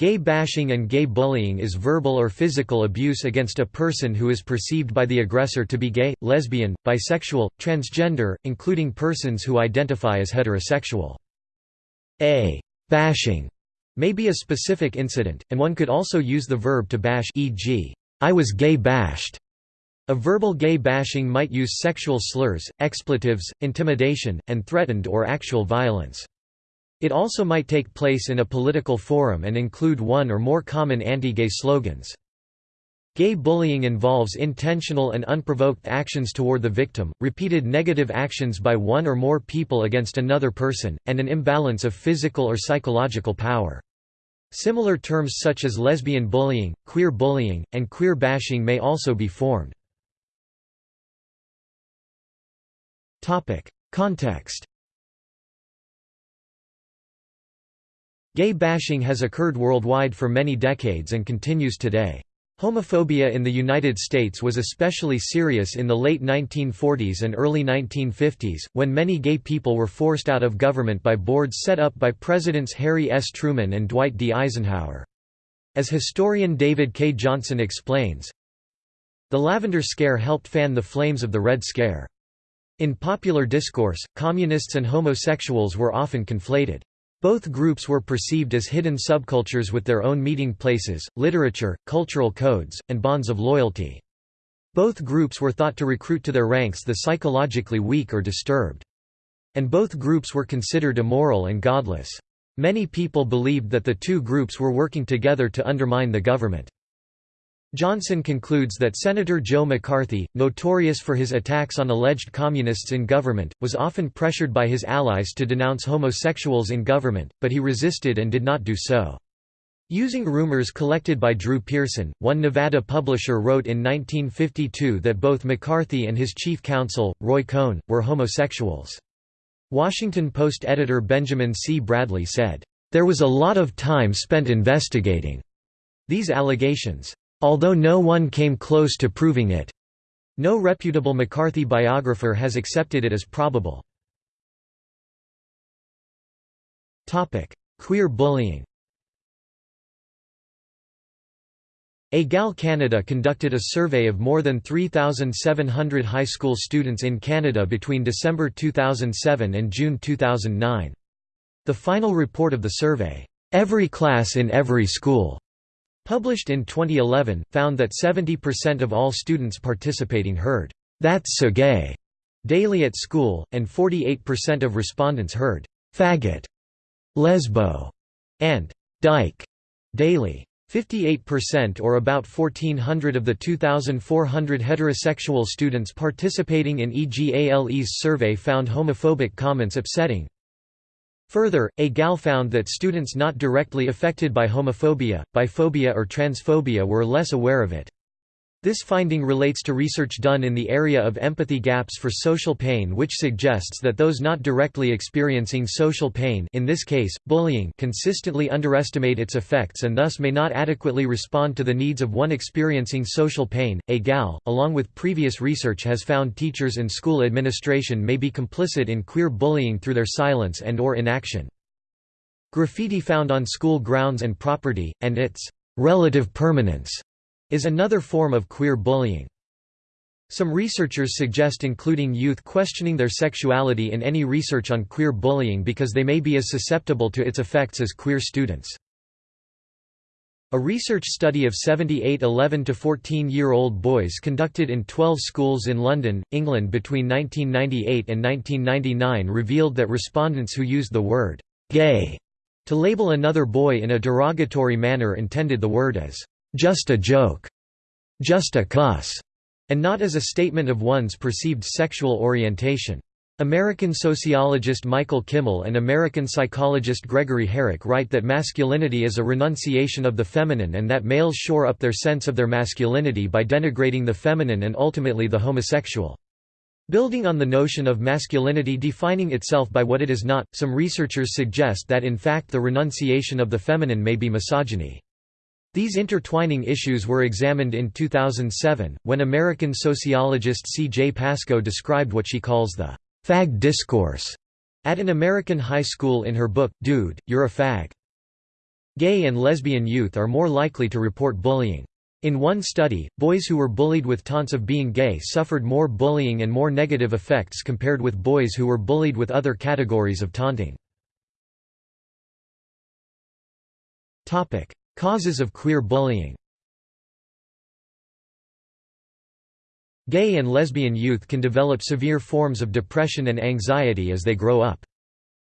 Gay bashing and gay bullying is verbal or physical abuse against a person who is perceived by the aggressor to be gay, lesbian, bisexual, transgender, including persons who identify as heterosexual. A bashing may be a specific incident, and one could also use the verb to bash e.g., I was gay bashed. A verbal gay bashing might use sexual slurs, expletives, intimidation, and threatened or actual violence. It also might take place in a political forum and include one or more common anti-gay slogans. Gay bullying involves intentional and unprovoked actions toward the victim, repeated negative actions by one or more people against another person, and an imbalance of physical or psychological power. Similar terms such as lesbian bullying, queer bullying, and queer bashing may also be formed. Context Gay bashing has occurred worldwide for many decades and continues today. Homophobia in the United States was especially serious in the late 1940s and early 1950s, when many gay people were forced out of government by boards set up by Presidents Harry S. Truman and Dwight D. Eisenhower. As historian David K. Johnson explains, the Lavender Scare helped fan the flames of the Red Scare. In popular discourse, communists and homosexuals were often conflated. Both groups were perceived as hidden subcultures with their own meeting places, literature, cultural codes, and bonds of loyalty. Both groups were thought to recruit to their ranks the psychologically weak or disturbed. And both groups were considered immoral and godless. Many people believed that the two groups were working together to undermine the government. Johnson concludes that Senator Joe McCarthy, notorious for his attacks on alleged communists in government, was often pressured by his allies to denounce homosexuals in government, but he resisted and did not do so. Using rumors collected by Drew Pearson, one Nevada publisher wrote in 1952 that both McCarthy and his chief counsel, Roy Cohn, were homosexuals. Washington Post editor Benjamin C. Bradlee said, "...there was a lot of time spent investigating." These allegations although no one came close to proving it. No reputable McCarthy biographer has accepted it as probable. Queer bullying Egale Canada conducted a survey of more than 3,700 high school students in Canada between December 2007 and June 2009. The final report of the survey, "'Every Class in Every School' published in 2011, found that 70% of all students participating heard, "'That's so gay' daily at school, and 48% of respondents heard, "'faggot', lesbo' and "'dyke' daily. 58% or about 1,400 of the 2,400 heterosexual students participating in EGALE's survey found homophobic comments upsetting. Further, EGALE found that students not directly affected by homophobia, biphobia or transphobia were less aware of it. This finding relates to research done in the area of empathy gaps for social pain which suggests that those not directly experiencing social pain in this case, bullying consistently underestimate its effects and thus may not adequately respond to the needs of one experiencing social pain. EGALE, along with previous research has found teachers and school administration may be complicit in queer bullying through their silence and or inaction. Graffiti found on school grounds and property, and its relative permanence is another form of queer bullying. Some researchers suggest including youth questioning their sexuality in any research on queer bullying because they may be as susceptible to its effects as queer students. A research study of 78 11 to 14-year-old boys conducted in 12 schools in London, England between 1998 and 1999 revealed that respondents who used the word «gay» to label another boy in a derogatory manner intended the word as just a joke, just a cuss, and not as a statement of one's perceived sexual orientation. American sociologist Michael Kimmel and American psychologist Gregory Herek write that masculinity is a renunciation of the feminine and that males shore up their sense of their masculinity by denigrating the feminine and ultimately the homosexual. Building on the notion of masculinity defining itself by what it is not, some researchers suggest that in fact the renunciation of the feminine may be misogyny. These intertwining issues were examined in 2007, when American sociologist C. J. Pascoe described what she calls the fag discourse at an American high school in her book, Dude, You're a Fag. Gay and lesbian youth are more likely to report bullying. In one study, boys who were bullied with taunts of being gay suffered more bullying and more negative effects compared with boys who were bullied with other categories of taunting. Causes of queer bullying Gay and lesbian youth can develop severe forms of depression and anxiety as they grow up.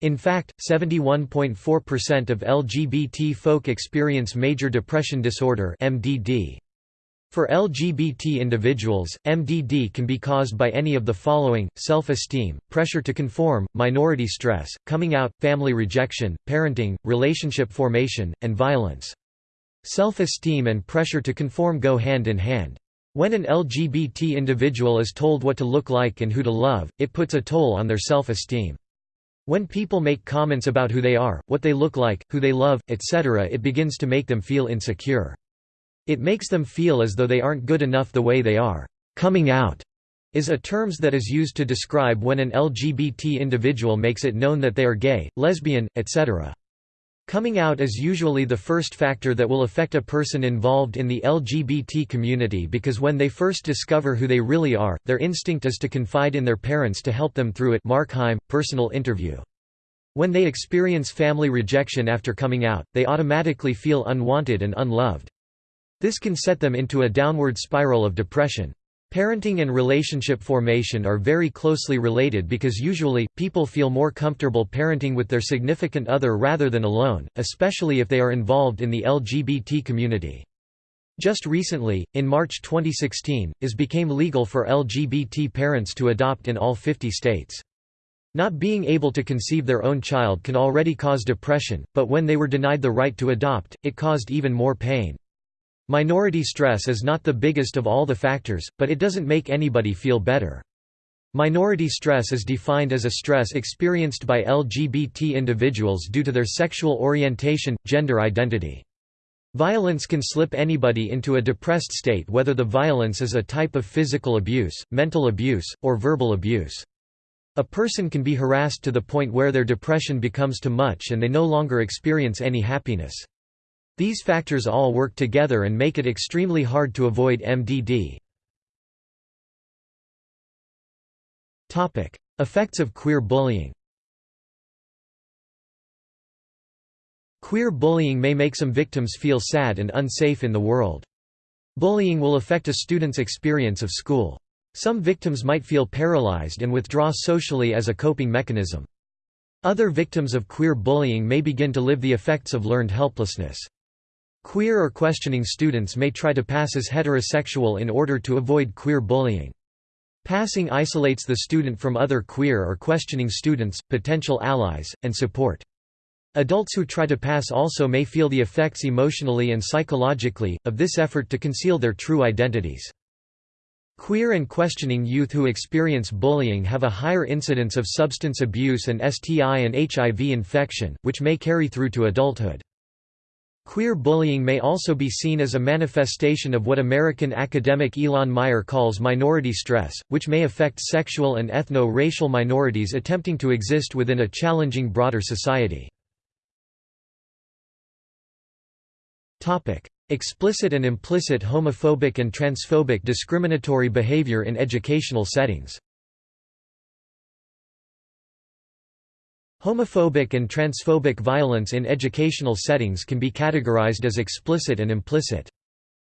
In fact, 71.4% of LGBT folk experience major depression disorder (MDD). For LGBT individuals, MDD can be caused by any of the following, self-esteem, pressure to conform, minority stress, coming out, family rejection, parenting, relationship formation, and violence. Self-esteem and pressure to conform go hand in hand. When an LGBT individual is told what to look like and who to love, it puts a toll on their self-esteem. When people make comments about who they are, what they look like, who they love, etc. it begins to make them feel insecure. It makes them feel as though they aren't good enough the way they are. Coming out is a terms that is used to describe when an LGBT individual makes it known that they are gay, lesbian, etc. Coming out is usually the first factor that will affect a person involved in the LGBT community because when they first discover who they really are, their instinct is to confide in their parents to help them through it Markheim, personal interview. When they experience family rejection after coming out, they automatically feel unwanted and unloved. This can set them into a downward spiral of depression. Parenting and relationship formation are very closely related because usually, people feel more comfortable parenting with their significant other rather than alone, especially if they are involved in the LGBT community. Just recently, in March 2016, it became legal for LGBT parents to adopt in all 50 states. Not being able to conceive their own child can already cause depression, but when they were denied the right to adopt, it caused even more pain. Minority stress is not the biggest of all the factors, but it doesn't make anybody feel better. Minority stress is defined as a stress experienced by LGBT individuals due to their sexual orientation, gender identity. Violence can slip anybody into a depressed state whether the violence is a type of physical abuse, mental abuse, or verbal abuse. A person can be harassed to the point where their depression becomes too much and they no longer experience any happiness. These factors all work together and make it extremely hard to avoid MDD. Effects of queer bullying Queer bullying may make some victims feel sad and unsafe in the world. Bullying will affect a student's experience of school. Some victims might feel paralyzed and withdraw socially as a coping mechanism. Other victims of queer bullying may begin to live the effects of learned helplessness. Queer or questioning students may try to pass as heterosexual in order to avoid queer bullying. Passing isolates the student from other queer or questioning students, potential allies, and support. Adults who try to pass also may feel the effects emotionally and psychologically, of this effort to conceal their true identities. Queer and questioning youth who experience bullying have a higher incidence of substance abuse and STI and HIV infection, which may carry through to adulthood. Queer bullying may also be seen as a manifestation of what American academic Ilan Meyer calls minority stress, which may affect sexual and ethno-racial minorities attempting to exist within a challenging broader society. Explicit and implicit homophobic and transphobic discriminatory behavior in educational settings Homophobic and transphobic violence in educational settings can be categorized as explicit and implicit.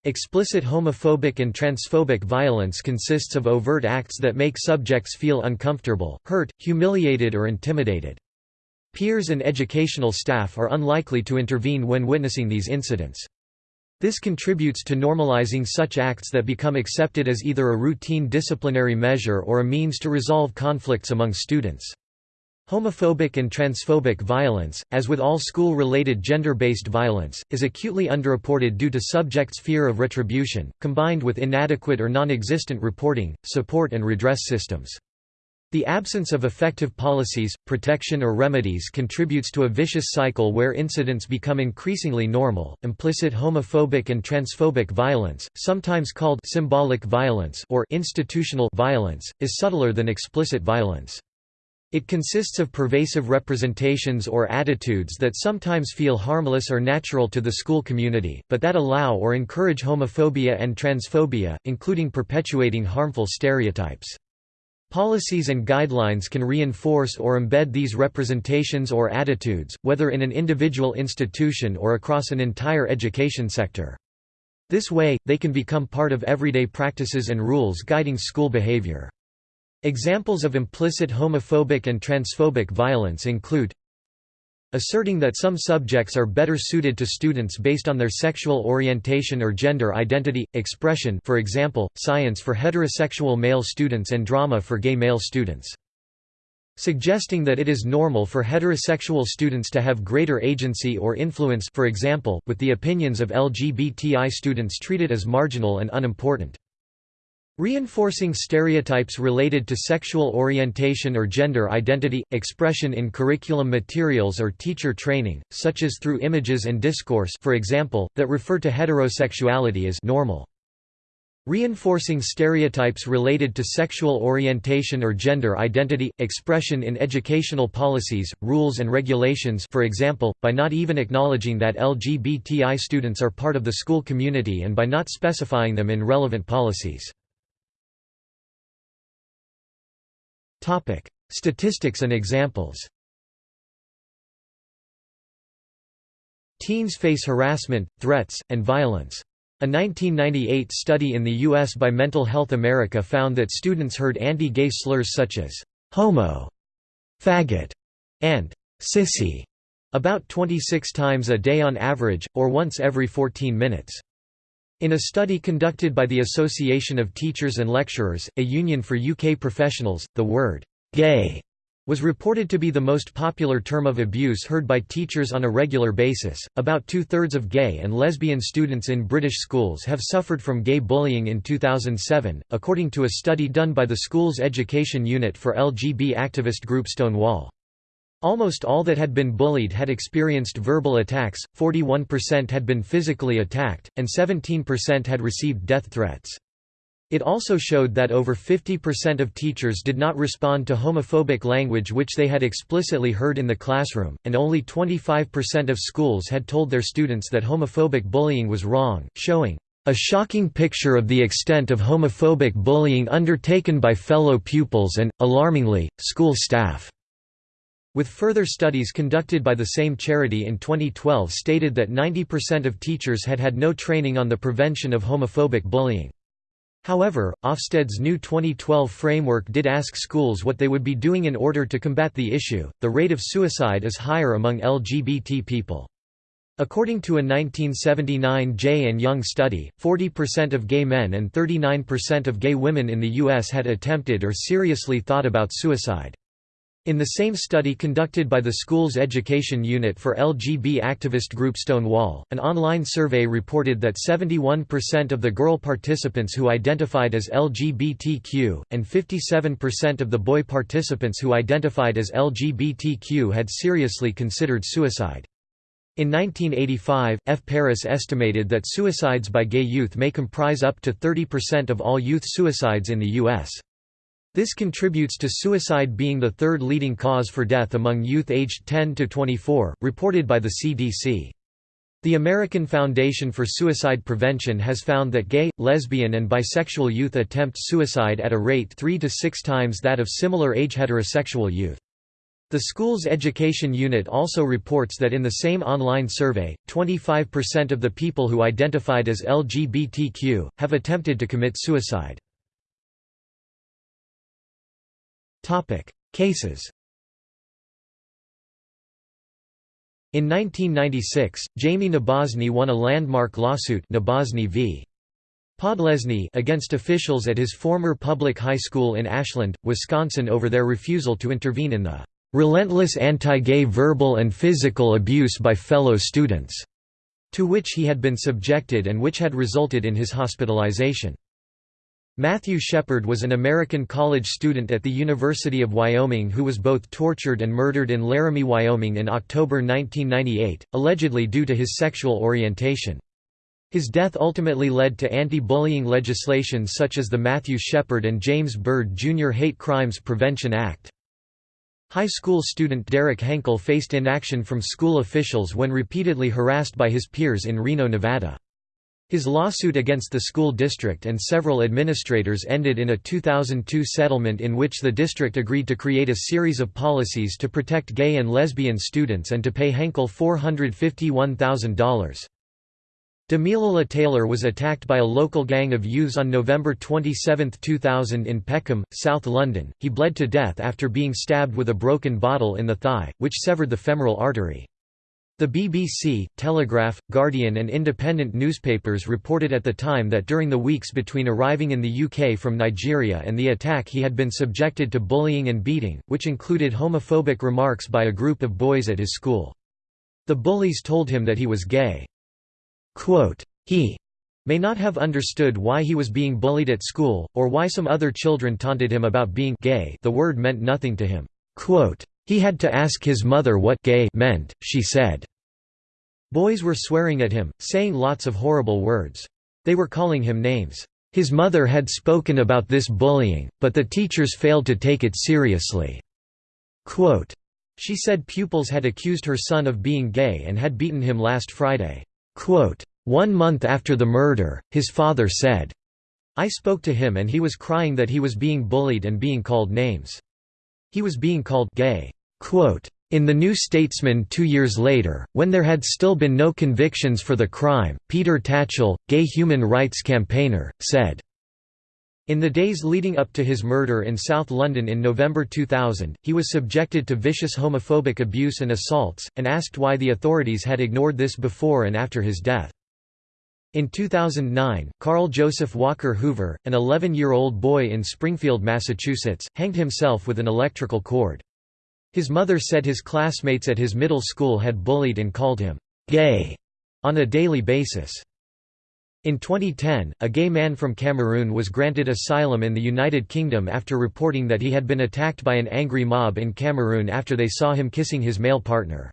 Explicit homophobic and transphobic violence consists of overt acts that make subjects feel uncomfortable, hurt, humiliated or intimidated. Peers and educational staff are unlikely to intervene when witnessing these incidents. This contributes to normalizing such acts that become accepted as either a routine disciplinary measure or a means to resolve conflicts among students. Homophobic and transphobic violence, as with all school-related gender-based violence, is acutely underreported due to subjects' fear of retribution, combined with inadequate or non-existent reporting, support and redress systems. The absence of effective policies, protection or remedies contributes to a vicious cycle where incidents become increasingly normal. Implicit homophobic and transphobic violence, sometimes called symbolic violence or institutional violence, is subtler than explicit violence. It consists of pervasive representations or attitudes that sometimes feel harmless or natural to the school community, but that allow or encourage homophobia and transphobia, including perpetuating harmful stereotypes. Policies and guidelines can reinforce or embed these representations or attitudes, whether in an individual institution or across an entire education sector. This way, they can become part of everyday practices and rules guiding school behavior. Examples of implicit homophobic and transphobic violence include asserting that some subjects are better suited to students based on their sexual orientation or gender identity, expression for example, science for heterosexual male students and drama for gay male students. Suggesting that it is normal for heterosexual students to have greater agency or influence for example, with the opinions of LGBTI students treated as marginal and unimportant. Reinforcing stereotypes related to sexual orientation or gender identity, expression in curriculum materials or teacher training, such as through images and discourse for example, that refer to heterosexuality as normal. Reinforcing stereotypes related to sexual orientation or gender identity, expression in educational policies, rules and regulations for example, by not even acknowledging that LGBTI students are part of the school community and by not specifying them in relevant policies. Statistics and examples. Teens face harassment, threats, and violence. A 1998 study in the U.S. by Mental Health America found that students heard anti-gay slurs such as «homo», «faggot» and «sissy» about 26 times a day on average, or once every 14 minutes. In a study conducted by the Association of Teachers and Lecturers, a union for UK professionals, the word «gay» was reported to be the most popular term of abuse heard by teachers on a regular basis. About two thirds of gay and lesbian students in British schools have suffered from gay bullying in 2007, according to a study done by the school's education unit for LGB activist group Stonewall. Almost all that had been bullied had experienced verbal attacks, 41% had been physically attacked, and 17% had received death threats. It also showed that over 50% of teachers did not respond to homophobic language which they had explicitly heard in the classroom, and only 25% of schools had told their students that homophobic bullying was wrong, showing a shocking picture of the extent of homophobic bullying undertaken by fellow pupils and, alarmingly, school staff. With further studies conducted by the same charity in 2012 stated that 90% of teachers had had no training on the prevention of homophobic bullying. However, Ofsted's new 2012 framework did ask schools what they would be doing in order to combat the issue. The rate of suicide is higher among LGBT people. According to a 1979 Jay and Young study, 40% of gay men and 39% of gay women in the U.S. had attempted or seriously thought about suicide. In the same study conducted by the school's education unit for LGB activist group Stonewall, an online survey reported that 71% of the girl participants who identified as LGBTQ, and 57% of the boy participants who identified as LGBTQ had seriously considered suicide. In 1985, F. Paris estimated that suicides by gay youth may comprise up to 30% of all youth suicides in the U.S. This contributes to suicide being the third leading cause for death among youth aged 10 to 24, reported by the CDC. The American Foundation for Suicide Prevention has found that gay, lesbian and bisexual youth attempt suicide at a rate three to six times that of similar age heterosexual youth. The school's education unit also reports that in the same online survey, 25% of the people who identified as LGBTQ, have attempted to commit suicide. Cases In 1996, Jamie Nabozny won a landmark lawsuit v. Podlesny against officials at his former public high school in Ashland, Wisconsin over their refusal to intervene in the "...relentless anti-gay verbal and physical abuse by fellow students", to which he had been subjected and which had resulted in his hospitalization. Matthew Shepard was an American college student at the University of Wyoming who was both tortured and murdered in Laramie, Wyoming in October 1998, allegedly due to his sexual orientation. His death ultimately led to anti-bullying legislation such as the Matthew Shepard and James Byrd Jr. Hate Crimes Prevention Act. High school student Derek Henkel faced inaction from school officials when repeatedly harassed by his peers in Reno, Nevada. His lawsuit against the school district and several administrators ended in a 2002 settlement in which the district agreed to create a series of policies to protect gay and lesbian students and to pay Henkel $451,000. Damilola Taylor was attacked by a local gang of youths on November 27, 2000 in Peckham, South London. He bled to death after being stabbed with a broken bottle in the thigh, which severed the femoral artery. The BBC, Telegraph, Guardian and independent newspapers reported at the time that during the weeks between arriving in the UK from Nigeria and the attack he had been subjected to bullying and beating, which included homophobic remarks by a group of boys at his school. The bullies told him that he was gay. Quote, he may not have understood why he was being bullied at school, or why some other children taunted him about being gay the word meant nothing to him. Quote, he had to ask his mother what gay meant, she said. Boys were swearing at him, saying lots of horrible words. They were calling him names. His mother had spoken about this bullying, but the teachers failed to take it seriously. Quote, she said pupils had accused her son of being gay and had beaten him last Friday. Quote, One month after the murder, his father said, I spoke to him and he was crying that he was being bullied and being called names. He was being called gay. In The New Statesman two years later, when there had still been no convictions for the crime, Peter Tatchell, gay human rights campaigner, said, in the days leading up to his murder in South London in November 2000, he was subjected to vicious homophobic abuse and assaults, and asked why the authorities had ignored this before and after his death. In 2009, Carl Joseph Walker Hoover, an 11-year-old boy in Springfield, Massachusetts, hanged himself with an electrical cord. His mother said his classmates at his middle school had bullied and called him «gay» on a daily basis. In 2010, a gay man from Cameroon was granted asylum in the United Kingdom after reporting that he had been attacked by an angry mob in Cameroon after they saw him kissing his male partner.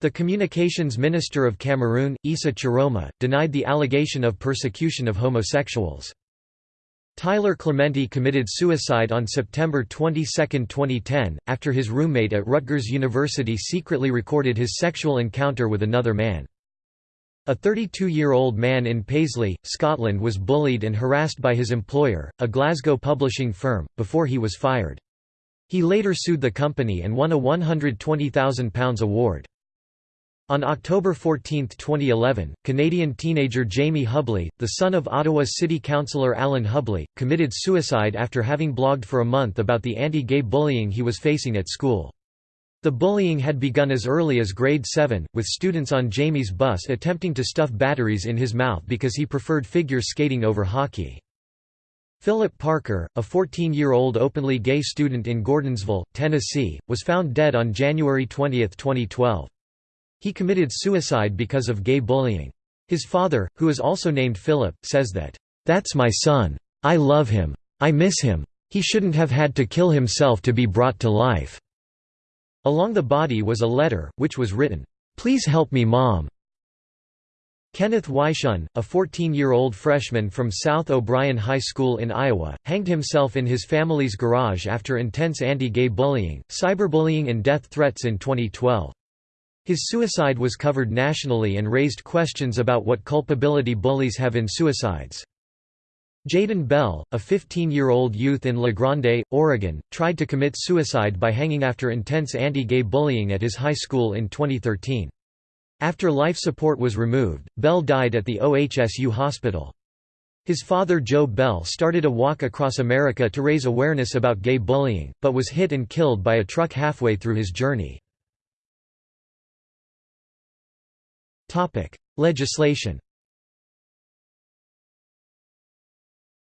The Communications Minister of Cameroon, Issa Tchiroma, denied the allegation of persecution of homosexuals. Tyler Clementi committed suicide on September 22, 2010, after his roommate at Rutgers University secretly recorded his sexual encounter with another man. A 32-year-old man in Paisley, Scotland was bullied and harassed by his employer, a Glasgow publishing firm, before he was fired. He later sued the company and won a £120,000 award. On October 14, 2011, Canadian teenager Jamie Hubley, the son of Ottawa City Councillor Allan Hubley, committed suicide after having blogged for a month about the anti-gay bullying he was facing at school. The bullying had begun as early as grade 7, with students on Jamie's bus attempting to stuff batteries in his mouth because he preferred figure skating over hockey. Philip Parker, a 14-year-old openly gay student in Gordonsville, Tennessee, was found dead on January 20, 2012. He committed suicide because of gay bullying. His father, who is also named Philip, says that, "...that's my son. I love him. I miss him. He shouldn't have had to kill himself to be brought to life." Along the body was a letter, which was written, "'Please help me mom'". Kenneth Weishuhn, a 14-year-old freshman from South O'Brien High School in Iowa, hanged himself in his family's garage after intense anti-gay bullying, cyberbullying and death threats in 2012. His suicide was covered nationally and raised questions about what culpability bullies have in suicides. Jadin Bell, a 15-year-old youth in La Grande, Oregon, tried to commit suicide by hanging after intense anti-gay bullying at his high school in 2013. After life support was removed, Bell died at the OHSU hospital. His father Joe Bell started a walk across America to raise awareness about gay bullying, but was hit and killed by a truck halfway through his journey. Legislation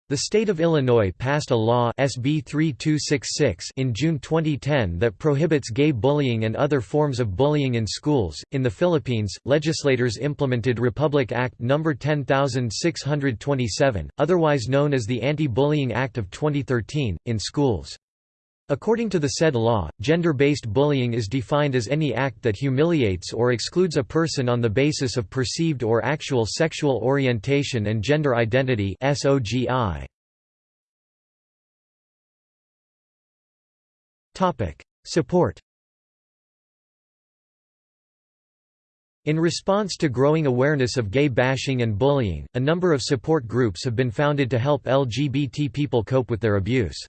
The state of Illinois passed a law SB 3266 in June 2010 that prohibits gay bullying and other forms of bullying in schools. In the Philippines, legislators implemented Republic Act No. 10627, otherwise known as the Anti-Bullying Act of 2013, in schools. According to the said law, gender-based bullying is defined as any act that humiliates or excludes a person on the basis of perceived or actual sexual orientation and gender identity. Support In response to growing awareness of gay bashing and bullying, a number of support groups have been founded to help LGBT people cope with their abuse.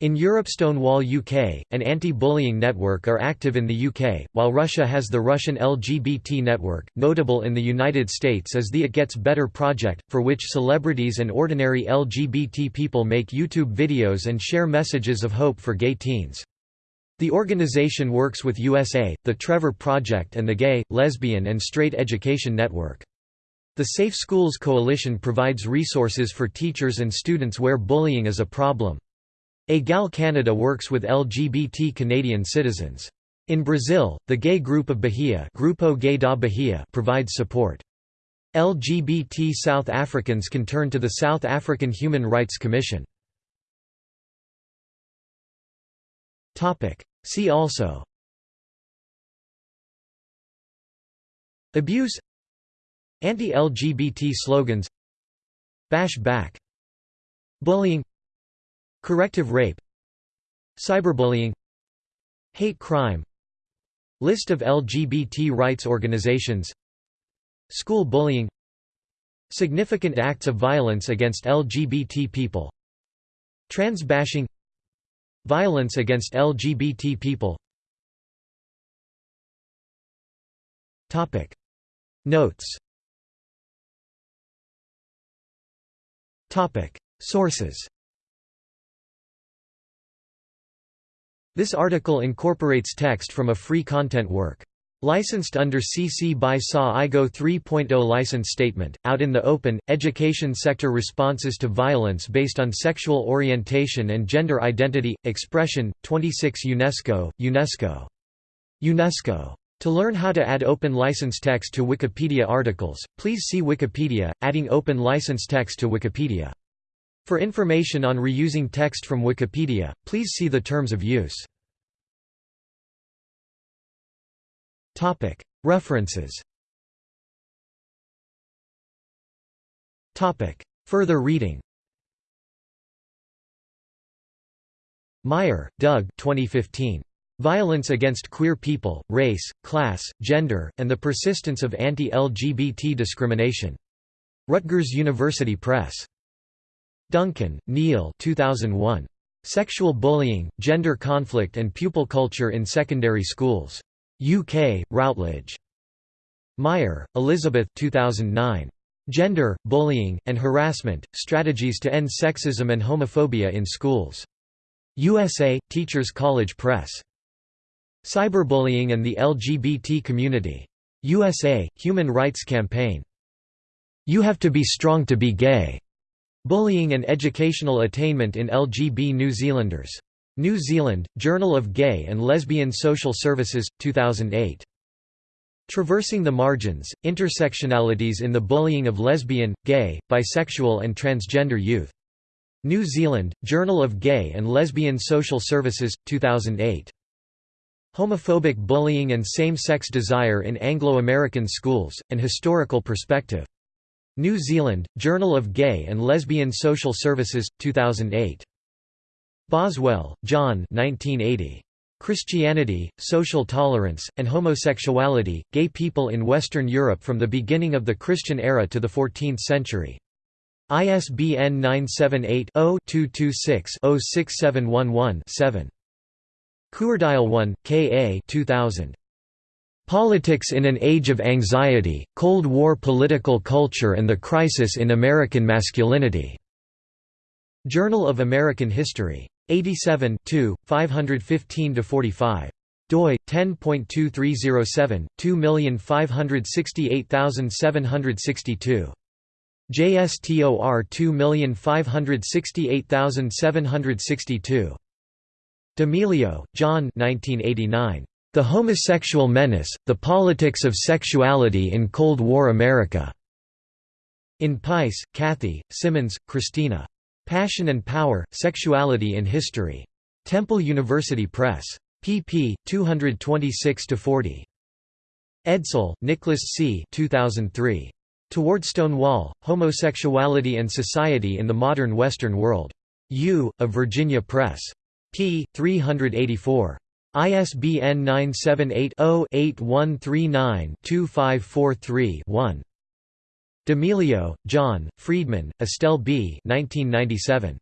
In Europe Stonewall UK, an anti-bullying network are active in the UK, while Russia has the Russian LGBT network. Notable in the United States is the It Gets Better project, for which celebrities and ordinary LGBT people make YouTube videos and share messages of hope for gay teens. The organization works with USA, the Trevor Project and the Gay, Lesbian and Straight Education Network. The Safe Schools Coalition provides resources for teachers and students where bullying is a problem. EGALE Canada works with LGBT Canadian citizens. In Brazil, the gay group of Bahia, Grupo gay da Bahia provides support. LGBT South Africans can turn to the South African Human Rights Commission. See also Abuse Anti-LGBT slogans Bash back Bullying Corrective rape Cyberbullying Hate crime List of LGBT rights organizations School bullying Significant acts of violence against LGBT people Trans bashing Violence against LGBT people. Topic. Notes. Topic. Sources This article incorporates text from a free content work. Licensed under CC by SA IGO 3.0 license statement, out in the open, education sector responses to violence based on sexual orientation and gender identity, expression, 26 UNESCO, UNESCO. UNESCO. To learn how to add open license text to Wikipedia articles, please see Wikipedia, adding open license text to Wikipedia. For information on reusing text from Wikipedia, please see the terms of use. References Further reading Meyer, Doug 2015. Violence Against Queer People, Race, Class, Gender, and the Persistence of Anti-LGBT Discrimination. Rutgers University Press. Duncan, Neil 2001. Sexual Bullying, Gender Conflict and Pupil Culture in Secondary Schools. UK, Routledge. Meyer, Elizabeth 2009. Gender, Bullying, and Harassment, Strategies to End Sexism and Homophobia in Schools. USA, Teachers College Press. Cyberbullying and the LGBT Community. USA, Human Rights Campaign. You Have to Be Strong to Be Gay. Bullying and Educational Attainment in LGB New Zealanders. New Zealand, Journal of Gay and Lesbian Social Services, 2008. Traversing the Margins, Intersectionalities in the Bullying of Lesbian, Gay, Bisexual and Transgender Youth. New Zealand, Journal of Gay and Lesbian Social Services, 2008. Homophobic Bullying and Same-Sex Desire in Anglo-American Schools, An Historical Perspective. New Zealand, Journal of Gay and Lesbian Social Services, 2008. Boswell, John 1980. Christianity, Social Tolerance, and Homosexuality, Gay People in Western Europe from the Beginning of the Christian Era to the Fourteenth Century. ISBN 978-0-226-06711-7. Cuordileone, K.A. 2000. Politics in an Age of Anxiety, Cold War Political Culture and the Crisis in American Masculinity. Journal of American History. 87 515–45 doi 10.2307 2568762 JSTOR 2568762 D'Emilio, John 1989 The Homosexual Menace The Politics of Sexuality in Cold War America In Peiss, Kathy, Simmons, Christina Passion and Power, Sexuality in History. Temple University Press. pp. 226–40. Edsall, Nicholas C. 2003. Toward Stonewall, Homosexuality and Society in the Modern Western World. U. of Virginia Press. p. 384. ISBN 978-0-8139-2543-1. D'Emilio, John, Freedman, Estelle B. 1997.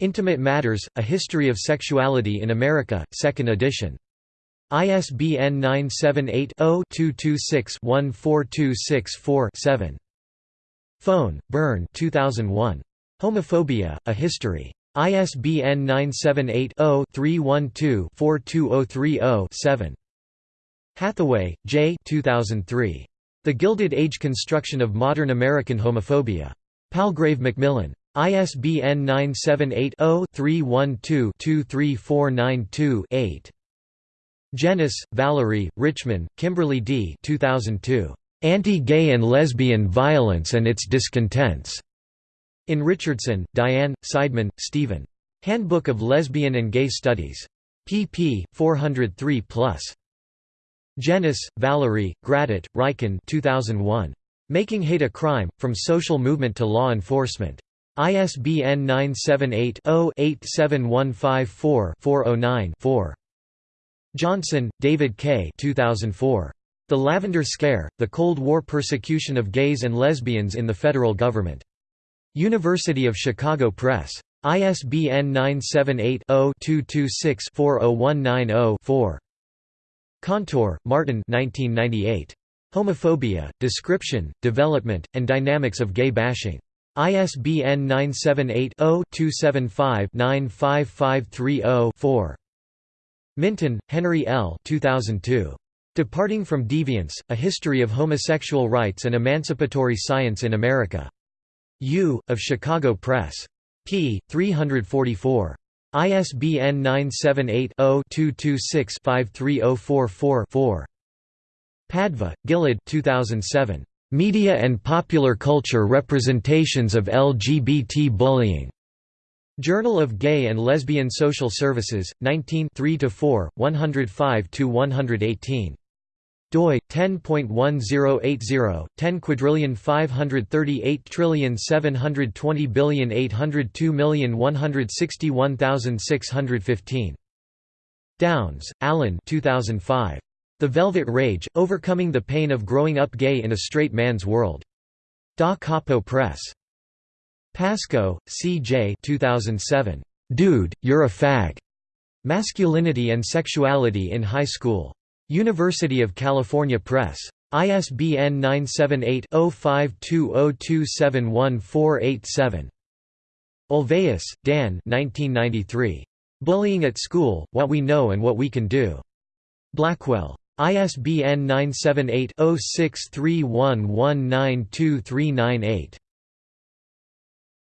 Intimate Matters, A History of Sexuality in America, 2nd edition. ISBN 978-0-226-14264-7. Fone, Byrne 2001. Homophobia, A History. ISBN 978-0-312-42030-7. Hatheway, J. 2003. The Gilded Age Construction of Modern American Homophobia. Palgrave Macmillan. ISBN 978-0-312-23492-8. Jenness, Valerie, Richman, Kimberly D. 2002. Anti-Gay and Lesbian Violence and Its Discontents. In Richardson, Diane, Seidman, Stephen. Handbook of Lesbian and Gay Studies. pp. 403+. Jenness, Valerie, Grattet, Ryken 2001. Making Hate a Crime, From Social Movement to Law Enforcement. ISBN 978-0-87154-409-4. Johnson, David K. 2004. The Lavender Scare, The Cold War Persecution of Gays and Lesbians in the Federal Government. University of Chicago Press. ISBN 978-0-226-40190-4. Kantor, Martin 1998. Homophobia, Description, Development, and Dynamics of Gay Bashing. ISBN 978-0-275-95530-4. Minton, Henry L. 2002. Departing from Deviance, A History of Homosexual Rights and Emancipatory Science in America. U. of Chicago Press. p. 344. ISBN 978-0-226-53044-4. Padva, Gilad 2007. Media and Popular Culture Representations of LGBT Bullying. Journal of Gay and Lesbian Social Services, 19 3–4, 105–118 doi 10.1080 10 quadrillion 538 trillion 720 billion 802 million 161615 Downs, Allen 2005 The Velvet Rage Overcoming the Pain of Growing Up Gay in a Straight Man's World. Da Capo Press. Pascoe, C. J. 2007 Dude, You're a Fag. Masculinity and Sexuality in High School University of California Press. ISBN 978-0520271487. Olweus, Dan 1993. Bullying at School, What We Know and What We Can Do. Blackwell. ISBN 978 0631192398.